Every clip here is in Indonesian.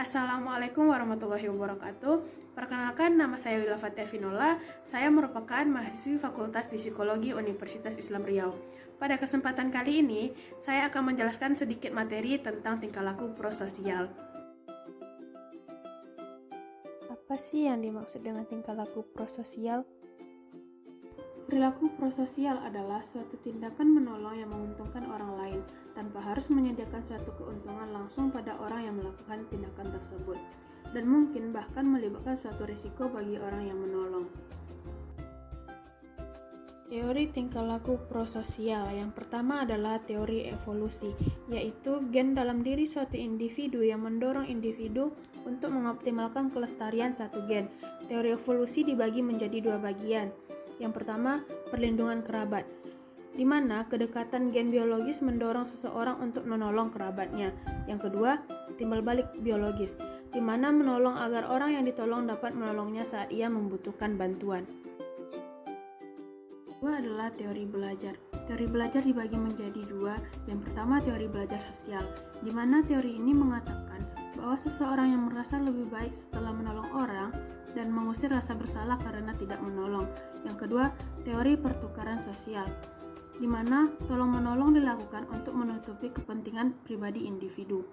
Assalamualaikum warahmatullahi wabarakatuh. Perkenalkan nama saya Wila Fatia Vinola. Saya merupakan mahasiswi Fakultas Psikologi Universitas Islam Riau. Pada kesempatan kali ini, saya akan menjelaskan sedikit materi tentang tingkah laku prososial. Apa sih yang dimaksud dengan tingkah laku prososial? Perilaku prososial adalah suatu tindakan menolong yang menguntungkan orang lain tanpa harus menyediakan suatu keuntungan langsung pada orang yang melakukan tindakan tersebut, dan mungkin bahkan melibatkan suatu risiko bagi orang yang menolong. Teori tingkah laku prososial yang pertama adalah teori evolusi, yaitu gen dalam diri suatu individu yang mendorong individu untuk mengoptimalkan kelestarian satu gen. Teori evolusi dibagi menjadi dua bagian, yang pertama, perlindungan kerabat, di mana kedekatan gen biologis mendorong seseorang untuk menolong kerabatnya. Yang kedua, timbal balik biologis, di mana menolong agar orang yang ditolong dapat menolongnya saat ia membutuhkan bantuan. Kedua adalah teori belajar. Teori belajar dibagi menjadi dua. Yang pertama teori belajar sosial, di mana teori ini mengatakan bahwa seseorang yang merasa lebih baik setelah menolong orang dan mengusir rasa bersalah karena tidak menolong. Yang kedua, teori pertukaran sosial, di mana tolong-menolong dilakukan untuk menutupi kepentingan pribadi individu.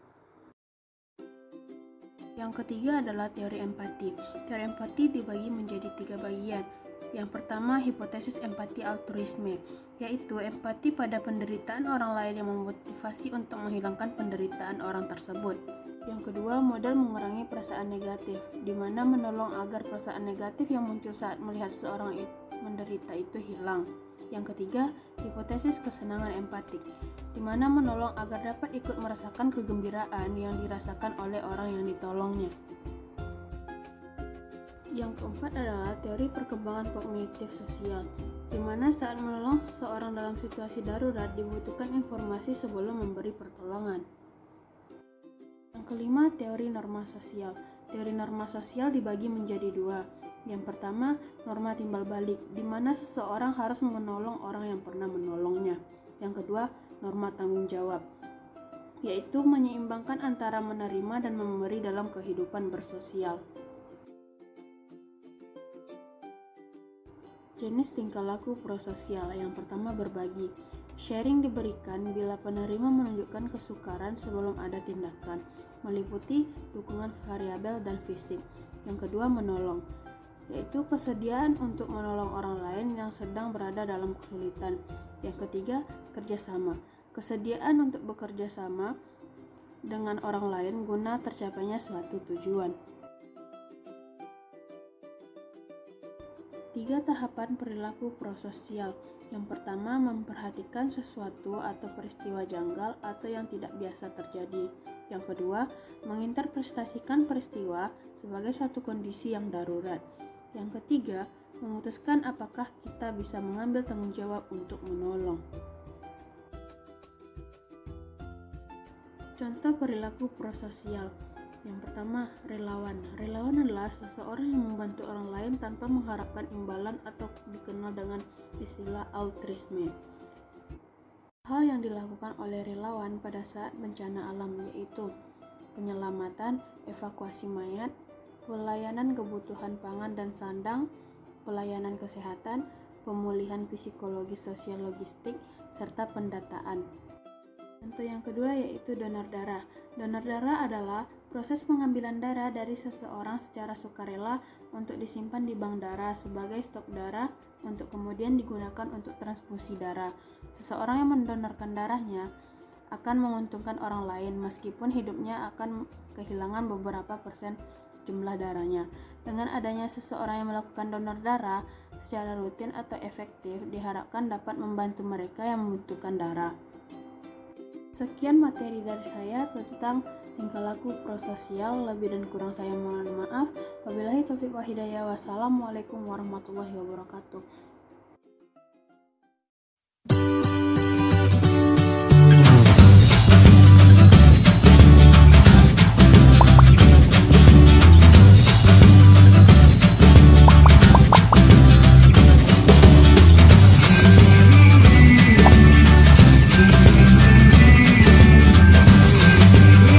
Yang ketiga adalah teori empati. Teori empati dibagi menjadi tiga bagian. Yang pertama, hipotesis empati altruisme, yaitu empati pada penderitaan orang lain yang memotivasi untuk menghilangkan penderitaan orang tersebut. Yang kedua, modal mengurangi perasaan negatif, di mana menolong agar perasaan negatif yang muncul saat melihat seorang menderita itu hilang. Yang ketiga, hipotesis kesenangan empatik, di mana menolong agar dapat ikut merasakan kegembiraan yang dirasakan oleh orang yang ditolongnya. Yang keempat adalah teori perkembangan kognitif sosial, di mana saat menolong seseorang dalam situasi darurat dibutuhkan informasi sebelum memberi pertolongan kelima, teori norma sosial. Teori norma sosial dibagi menjadi dua. Yang pertama, norma timbal balik, di mana seseorang harus menolong orang yang pernah menolongnya. Yang kedua, norma tanggung jawab, yaitu menyeimbangkan antara menerima dan memberi dalam kehidupan bersosial. Jenis tingkah laku prososial yang pertama berbagi. Sharing diberikan bila penerima menunjukkan kesukaran sebelum ada tindakan, meliputi dukungan variabel dan fisik. Yang kedua menolong, yaitu kesediaan untuk menolong orang lain yang sedang berada dalam kesulitan. Yang ketiga kerjasama, kesediaan untuk bekerja sama dengan orang lain guna tercapainya suatu tujuan. Tiga tahapan perilaku prososial. Yang pertama, memperhatikan sesuatu atau peristiwa janggal atau yang tidak biasa terjadi. Yang kedua, menginterpretasikan peristiwa sebagai suatu kondisi yang darurat. Yang ketiga, memutuskan apakah kita bisa mengambil tanggung jawab untuk menolong. Contoh perilaku prososial yang pertama, relawan. Relawan adalah seseorang yang membantu orang lain tanpa mengharapkan imbalan atau dikenal dengan istilah altruisme. Hal yang dilakukan oleh relawan pada saat bencana alam yaitu penyelamatan, evakuasi mayat, pelayanan kebutuhan pangan dan sandang, pelayanan kesehatan, pemulihan psikologi sosial logistik, serta pendataan. Contoh yang kedua yaitu donor darah. Donor darah adalah Proses pengambilan darah dari seseorang secara sukarela untuk disimpan di bank darah sebagai stok darah untuk kemudian digunakan untuk transfusi darah. Seseorang yang mendonorkan darahnya akan menguntungkan orang lain meskipun hidupnya akan kehilangan beberapa persen jumlah darahnya. Dengan adanya seseorang yang melakukan donor darah secara rutin atau efektif diharapkan dapat membantu mereka yang membutuhkan darah. Sekian materi dari saya tentang tingkah laku prososial lebih dan kurang saya mohon maaf. Wabillahi taufiq wa hidayah. Wassalamualaikum warahmatullahi wabarakatuh